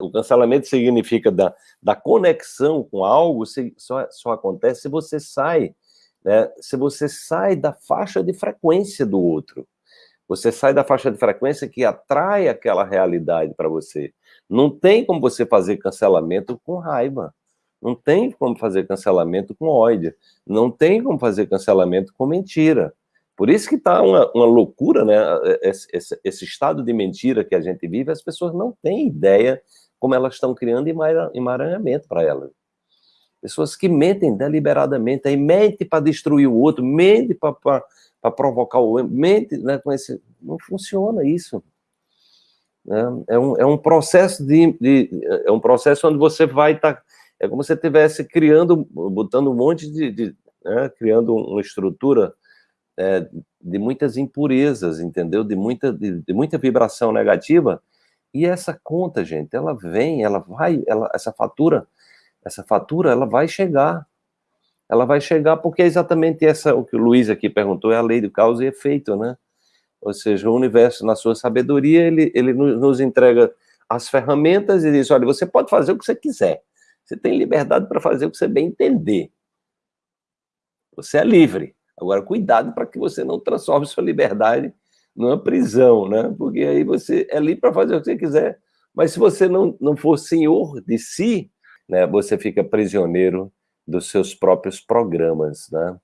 O cancelamento significa da, da conexão com algo, só, só acontece se você sai, né, se você sai da faixa de frequência do outro. Você sai da faixa de frequência que atrai aquela realidade para você. Não tem como você fazer cancelamento com raiva. Não tem como fazer cancelamento com ódio. Não tem como fazer cancelamento com mentira. Por isso que está uma, uma, loucura, né? Esse, esse, esse, estado de mentira que a gente vive, as pessoas não têm ideia como elas estão criando emaranhamento para elas. Pessoas que mentem deliberadamente, aí mente para destruir o outro, mente para provocar o outro, mente né, com esse... Não funciona isso. É, é, um, é um processo de, de, É um processo onde você vai estar... Tá, é como se estivesse criando, botando um monte de... de né, criando uma estrutura é, de muitas impurezas, entendeu? De muita, de, de, muita vibração negativa. E essa conta, gente, ela vem, ela vai, ela, essa fatura, essa fatura, ela vai chegar. Ela vai chegar porque é exatamente essa, o que o Luiz aqui perguntou, é a lei do causa e efeito, né? Ou seja, o universo, na sua sabedoria, ele, ele nos entrega as ferramentas e diz, olha, você pode fazer o que você quiser. Você tem liberdade para fazer o que você bem entender. Você é livre. Agora, cuidado para que você não transforme sua liberdade numa prisão, né? Porque aí você é livre para fazer o que você quiser, mas se você não, não for senhor de si, né, você fica prisioneiro dos seus próprios programas, né?